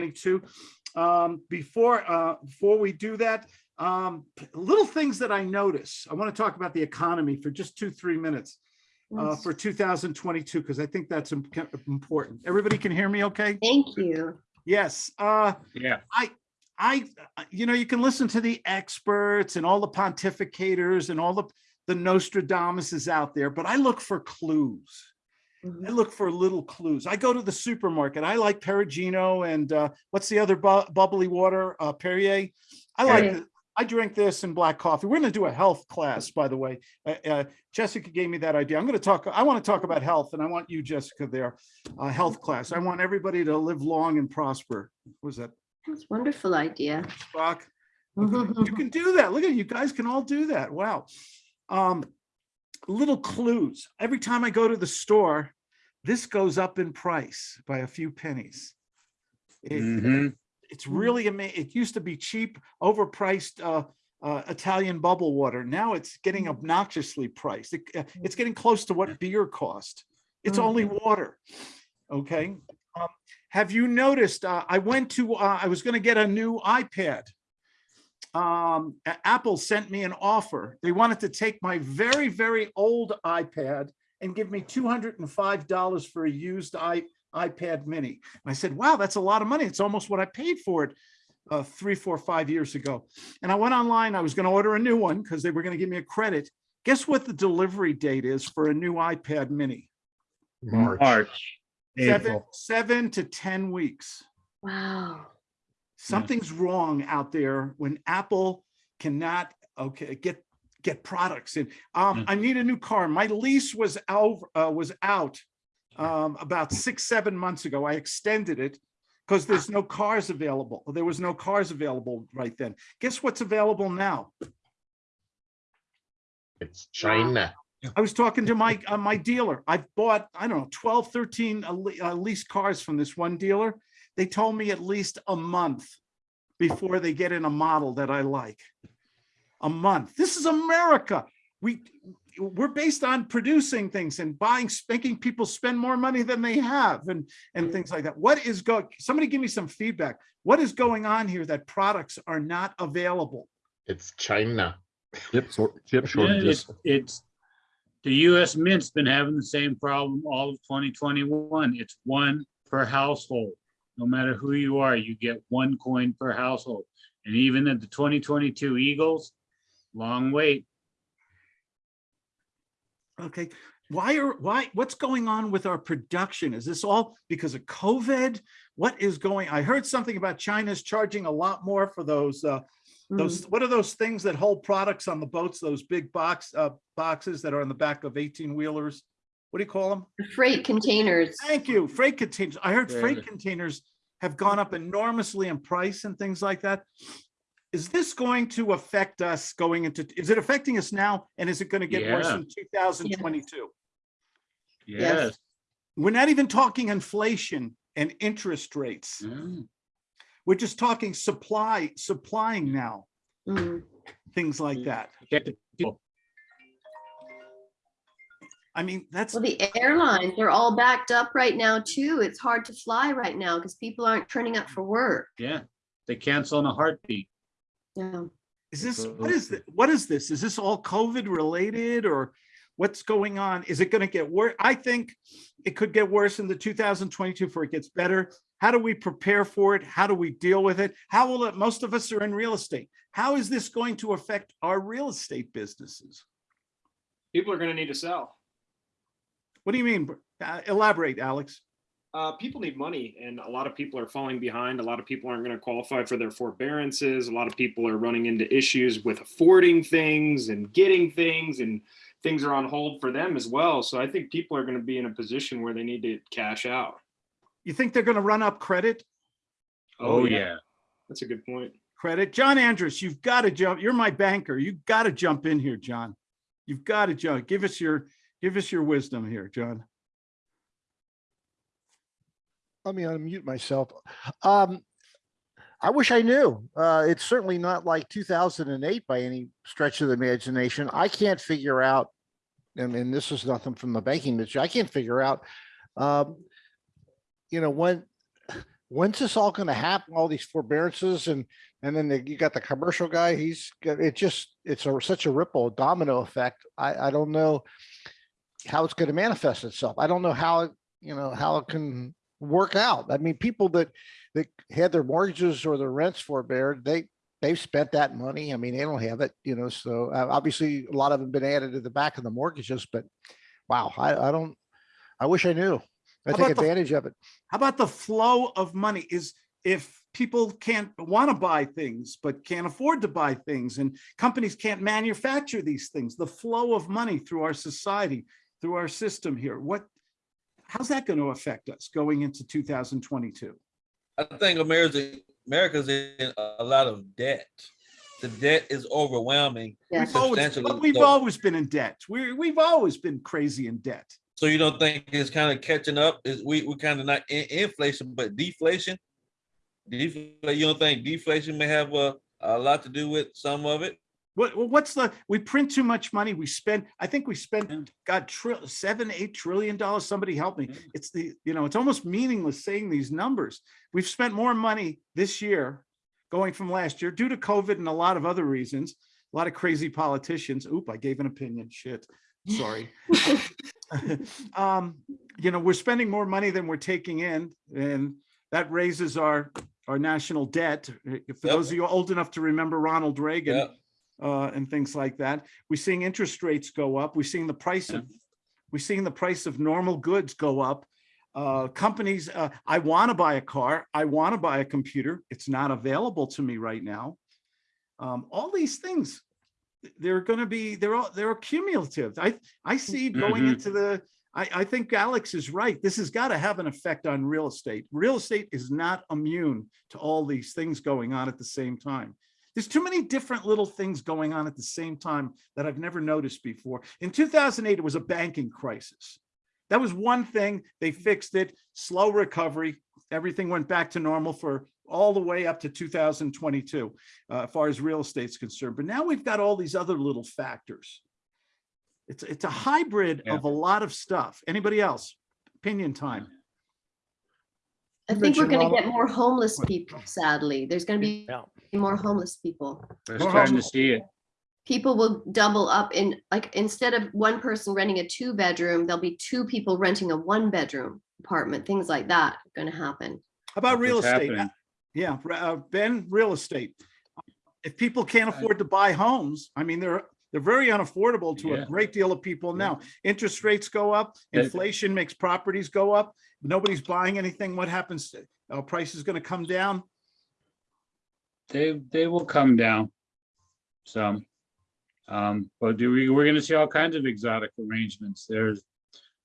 22. Um, before, uh, before we do that, um, little things that I notice. I want to talk about the economy for just two, three minutes uh, for 2022, because I think that's important. Everybody can hear me okay? Thank you. Yes. Uh, Yeah. I, I, you know, you can listen to the experts and all the pontificators and all the, the Nostradamuses out there, but I look for clues. I Mhm. look for little clues. I go to the supermarket. I like Pellegrino and uh, what's the other bu- bubbly water? Uh, Perrier. I like. Perrier. it. I drink this and black coffee. We're going to do a health class, by the way. Uh, uh, Jessica gave me that idea. I'm going to talk. I want to talk about health, and I want you, Jessica, there. Uh, health class. I want everybody to live long and prosper. What was that That's a wonderful idea. Okay, You can do that. Look at you guys can all do that. Wow. Um, little clues. Every time I go to the store, this goes up in price by a few pennies. It- Mhm. It's Mm. really amazing. It used to be cheap, overpriced uh, uh, Italian bubble water. Now it's getting Mm. obnoxiously priced. It- uh, it's getting close to what beer cost. It's Mm. only water. Okay. Um, have you noticed? Uh, I went to. Uh, I was going to get a new iPad. Um, Apple sent me an offer. They wanted to take my very very old iPad and give me two hundred and five dollars for a used i iPad Mini. And I said, wow, that's a lot of money. It's almost what I paid for it uh, three, four, five years ago. And I went online, I was going to order a new one because they were going to give me a credit. Guess what the delivery date is for a new iPad Mini? March, Seven, April. seven to 10 weeks. Wow. Something's wrong out there when Apple cannot, okay, get, get products in. Um, Mm. I need a new car. My lease was out, uh, was out um, about six, seven months ago. I extended it because there's no cars available. There was no cars available right then. Guess what's available now? It's China. I was talking to my, uh, my dealer. I've bought, I don't know, 12, 13 uh, uh, leased cars from this one dealer. They told me at least a month before they get in a model that I like. A month. This is America. We, we're based on producing things and buying, making people spend more money than they have and, and things like that. What is going, somebody give me some feedback. What is going on here that products are not available? It's China. Chip sor- chip Yeah, shortages. It's, it's, the US Mint's been having the same problem all of twenty twenty-one. It's one per household. No matter who you are, you get one coin per household. And even at the twenty twenty-two Eagles, long wait. Okay, why are, why, what's going on with our production? Is this all because of COVID? What is going, I heard something about China's charging a lot more for those, uh, those, what are those things that hold products on the boats, those big box, uh, boxes that are on the back of eighteen wheelers? What do you call them? Freight containers. Thank you, freight containers. I heard Yeah. freight containers have gone up enormously in price and things like that. Is this going to affect us going into, is it affecting us now? And is it going to get worse in two thousand twenty-two? Yes. We're not even talking inflation and interest rates. Mm. We're just talking supply, supplying now, Mm. things like that. Get the people. I mean, that's, Well, the airlines are all backed up right now too. It's hard to fly right now because people aren't turning up for work. Yeah, they cancel in a heartbeat. Yeah. is this, what is, it? what is this? Is this all COVID related or what's going on? Is it going to get worse? I think it could get worse in the 2022 before it gets better. How do we prepare for it? How do we deal with it? How will it, most of us are in real estate. How is this going to affect our real estate businesses? people are going to need to sell. What do you mean? Uh, Elaborate, Alex. Uh, people need money, and a lot of people are falling behind. A lot of people aren't going to qualify for their forbearances. A lot of people are running into issues with affording things and getting things, and things are on hold for them as well. So I think people are going to be in a position where they need to cash out. You think they're going to run up credit? Oh, yeah. that's a good point. Credit. John Andrews, you've got to jump. You're my banker. You've got to jump in here, John. You've got to jump. Give us your, give us your wisdom here, John. let me unmute myself. Um, I wish I knew. Uh, it's certainly not like two thousand and eight by any stretch of the imagination. I can't figure out, and, and this is nothing from the banking industry. I can't figure out, um, you know, when when's this all gonna happen? All these forbearances and, and then the- you got the commercial guy, he's, it just, it's a, such a ripple domino effect. I, I don't know how it's gonna manifest itself. I don't know how, it you know, how it can work out. I mean, people that, that had their mortgages or their rents forbeared, they, they've spent that money. I mean, they don't have it, you know, so uh, obviously a lot of them been added to the back of the mortgages, but wow, I, I don't, I wish I knew. I How take about the- advantage of it. How about the flow of money is if people can't want to buy things, but can't afford to buy things and companies can't manufacture these things, the flow of money through our society, through our system here, what, how's that going to affect us going into 2022? I think America's America's in a lot of debt. The debt is overwhelming. Yeah. We've always, but we've so. always been in debt. We're, we've always been crazy in debt. So you don't think it's kind of catching up? Is we we kind of not in inflation, but deflation? Deflation, you don't think deflation may have a, a lot to do with some of it? What, what's the, we print too much money, we spend, I think we Yeah. spent, got tri- seven, eight trillion dollars, somebody help me. Yeah. It's the, you know, it's almost meaningless saying these numbers. We've spent more money this year going from last year due to COVID and a lot of other reasons. A lot of crazy politicians. Oop, I gave an opinion, shit, sorry. Um, you know, we're spending more money than we're taking in and that raises our, our national debt. For Yep. those of you old enough to remember Ronald Reagan, Yeah, uh, and things like that. We're seeing interest rates go up. We're seeing the price of, we're seeing the price of normal goods go up. Uh, companies, uh, I want to buy a car. I want to buy a computer. It's not available to me right now. Um, all these things, they're going to be, they're all, they're cumulative. I, I see going Mhm. into the, I, I think Alex is right. This has got to have an effect on real estate. Real estate is not immune to all these things going on at the same time. There's too many different little things going on at the same time that I've never noticed before. In 2008, it was a banking crisis. That was one thing. They fixed it, slow recovery. Everything went back to normal for all the way up to 2022, uh, as far as real estate's concerned. But now we've got all these other little factors. It's, it's a hybrid Yeah. of a lot of stuff. Anybody else? Opinion time. I think we're gonna get more homeless people, sadly. There's gonna be Yeah. more homeless people. We're Well, starting to um, see it. People will double up in, like, instead of one person renting a two bedroom, there'll be two people renting a one bedroom apartment, things like that are gonna happen. How about That's real what's estate? happening. Yeah, uh, Ben, real estate. If people can't afford to buy homes, I mean, they're, they're very unaffordable to a great deal of people now. Interest rates go up, inflation makes properties go up. Nobody's buying anything. What happens? Our price is gonna come down. They, they will come down. Some. Um, but do we, we're gonna see all kinds of exotic arrangements. There's,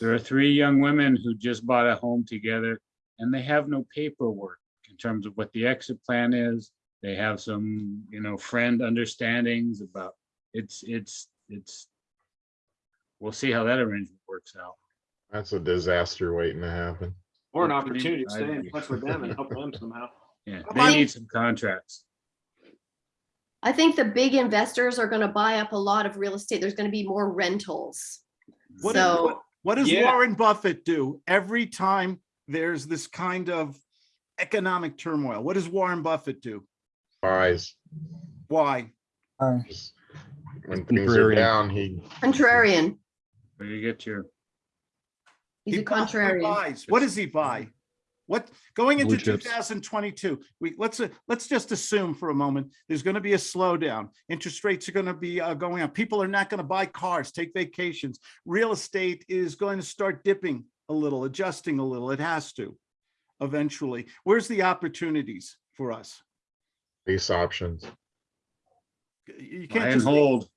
there are three young women who just bought a home together and they have no paperwork in terms of what the exit plan is. They have some, you know, friend understandings about, it's, it's, it's. We'll see how that arrangement works out. That's a disaster waiting to happen. Or an opportunity to stay in exciting. touch with them and help them somehow. Yeah, they about- need some contracts. I think the big investors are gonna buy up a lot of real estate. There's gonna be more rentals. What, is- So- what- what does Yeah. Warren Buffett do every time there's this kind of economic turmoil? What does Warren Buffett do? Buys. Why? Just When things are down, he, Contrarian. Where you get your, He's He a buys- he contrarian. buys. What does he buy? What, going into Blue chips. 2022, we, let's, uh, let's just assume for a moment, there's going to be a slowdown. Interest rates are going to be uh, going up. People are not going to buy cars, take vacations. Real estate is going to start dipping a little, adjusting a little. It has to eventually. Where's the opportunities for us? lease options, You can't and just, hold.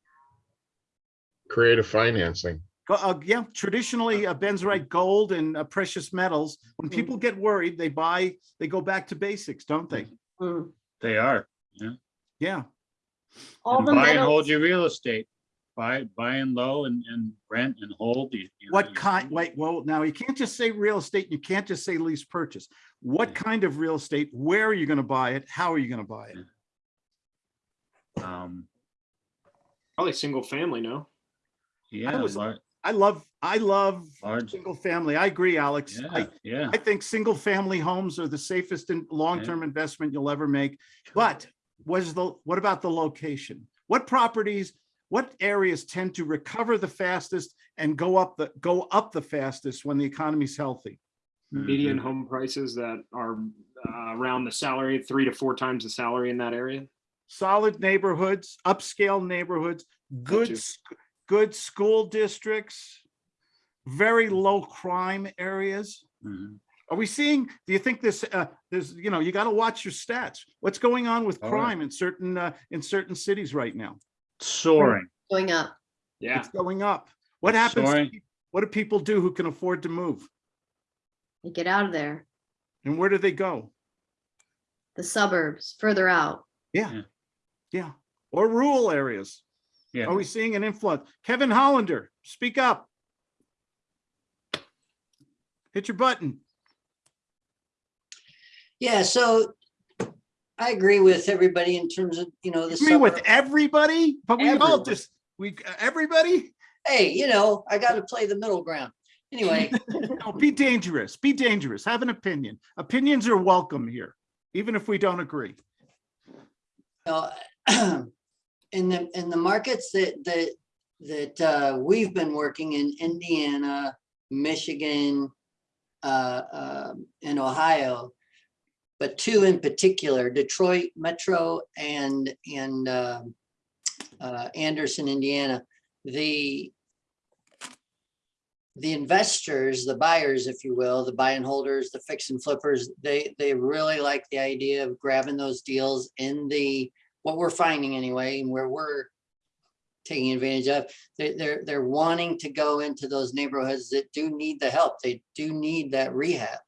creative financing. uh, yeah, traditionally, uh, Ben's right, gold and uh, precious metals. When Mhm. people get worried, they buy, they go back to basics, don't they? Mm. They are. Yeah. Yeah. All And the buy and hold your real estate. Buy, buy and low and, and rent and hold. you- you know, What you- kind, wait, well, now you can't just say real estate, you can't just say lease purchase. What Yeah. kind of real estate? Where are you gonna buy it? How are you gonna buy it? Um, Probably single family, no? yeah, was- lar- I love, I love Large, single family. I agree, Alex. yeah, I, yeah. I think single family homes are the safest and long-term investment you'll ever make. But was the, what about the location? What properties, what areas tend to recover the fastest and go up the, go up the fastest when the economy's healthy? Median Mhm. home prices that are uh, around the salary, three to four times the salary in that area. Solid neighborhoods, upscale neighborhoods, good, too. good school districts, very low crime areas. Mhm. Are we seeing, do you think this, uh, there's, you know, you got to watch your stats. What's going on with Oh, yeah. crime in certain, uh, in certain cities right now? Soaring. Going up. Yeah. It's going up. What It's happens? to What do people do who can afford to move? They get out of there. And where do they go? The suburbs, further out. Yeah, Yeah. Yeah, or rural areas. Yeah. Are we seeing an influence? Kevin Hollander, speak up. Hit your button. Yeah, so I agree with everybody in terms of, you know, the. Agree with everybody, but we all just, we, everybody? Hey, you know, I gotta play the middle ground. Anyway, No, be dangerous, be dangerous, have an opinion. Opinions are welcome here, even if we don't agree. uh, in the, in the markets that, that, that, uh, we've been working in Indiana, Michigan, uh, um, and Ohio, but two in particular, Detroit Metro and, and, um, uh, Anderson, Indiana, the, the investors, the buyers, if you will, the buy and holders, the fix and flippers, they, they really like the idea of grabbing those deals in the, what we're finding anyway, and where we're taking advantage of, they, they're, they're wanting to go into those neighborhoods that do need the help. They do need that rehab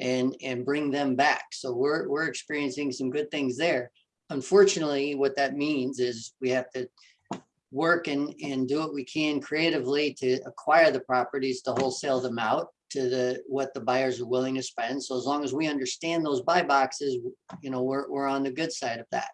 and, and bring them back. So we're, we're experiencing some good things there. Unfortunately, what that means is we have to work and, and do what we can creatively to acquire the properties, to wholesale them out to the, what the buyers are willing to spend. So as long as we understand those buy boxes, you know, we're, we're on the good side of that.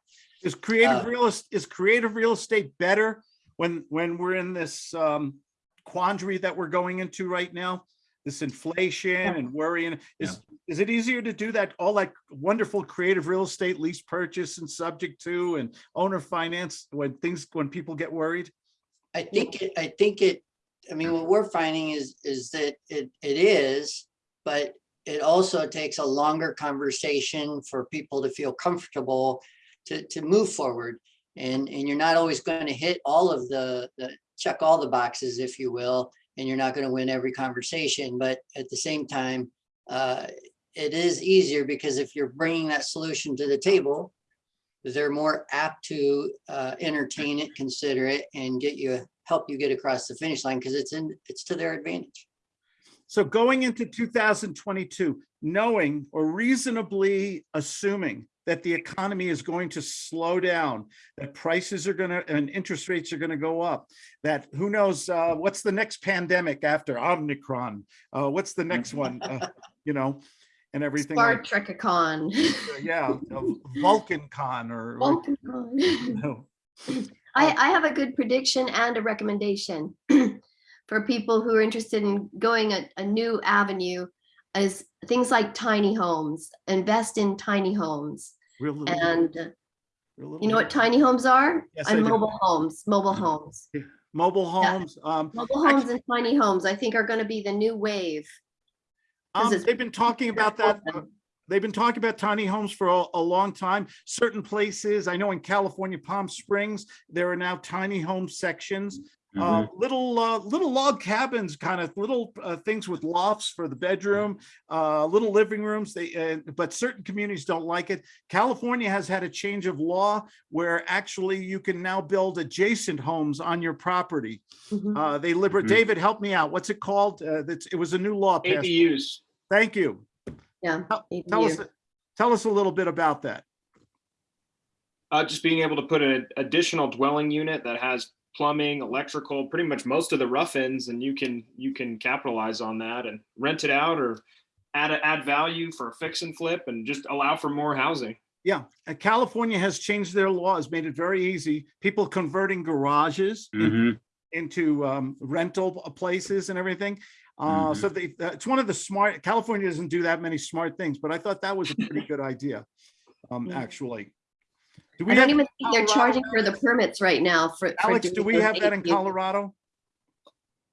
Is creative Uh, real, is creative real estate better when, when we're in this um quandary that we're going into right now? This inflation and worrying, is, is it easier to do that, all that wonderful creative real estate lease purchase and subject to and owner finance when things, when people get worried? I think, it. I think it, I mean, what we're finding is, is that it, it is, but it also takes a longer conversation for people to feel comfortable to, to move forward. And, and you're not always going to hit all of the, the, check all the boxes, if you will, and you're not going to win every conversation, but at the same time, uh, it is easier because if you're bringing that solution to the table, they're more apt to uh, entertain it, consider it, and get you, help you get across the finish line because it's in, it's to their advantage. So going into two thousand twenty-two, knowing or reasonably assuming that the economy is going to slow down, that prices are gonna, and interest rates are gonna go up, that who knows, uh, what's the next pandemic after Omicron? Uh, what's the next one, uh, you know, and everything Star like, Trek-a-con. yeah, uh, Vulcan Con or, or, you know, I, I have a good prediction and a recommendation for people who are interested in going a, a new avenue is things like tiny homes, invest in tiny homes. Real little- And uh, real little you know what tiny homes are? Yes, I And do. mobile homes, mobile homes. Mobile Yeah. homes, um, Mobile homes and tiny homes, I think are gonna be the new wave. um, they've been talking about that. open. they've been talking about tiny homes for a, a long time. Certain places, I know in California, Palm Springs, there are now tiny home sections. Uh, Mhm. little, uh, little log cabins, kind of little, uh, things with lofts for the bedroom, uh, little living rooms. They, uh, but certain communities don't like it. California has had a change of law where actually you can now build adjacent homes on your property. Mhm. Uh, they liber, Mhm. David, help me out. What's it called? Uh, that's, it was a new law passed. ADUs. Thank you. Yeah. Tell us, tell us a little bit about that. Uh, just being able to put an additional dwelling unit that has plumbing, electrical, pretty much most of the rough ends, and you can you can capitalize on that and rent it out or add a, add value for a fix and flip and just allow for more housing. Yeah, California has changed their laws, made it very easy. People converting garages in- Mhm. into um, rental places and everything. Uh, so they, uh, it's one of the smart, California doesn't do that many smart things, but I thought that was a pretty good idea, um, Mm. actually. Do I we don't even think they're charging for the permits right now for. for Alex, do we those have that in ADUs. Colorado?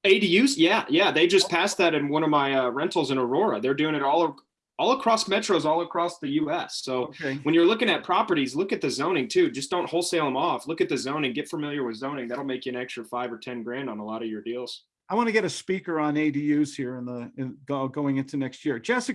ADUs, yeah, yeah, they just passed that in one of my uh, rentals in Aurora. They're doing it all, all across metros, all across the US. So Okay, when you're looking at properties, look at the zoning too. Just don't wholesale them off. Look at the zoning, get familiar with zoning. That'll make you an extra five or 10 grand on a lot of your deals. I want to get a speaker on ADUs here in the, in, going into next year. Jessica,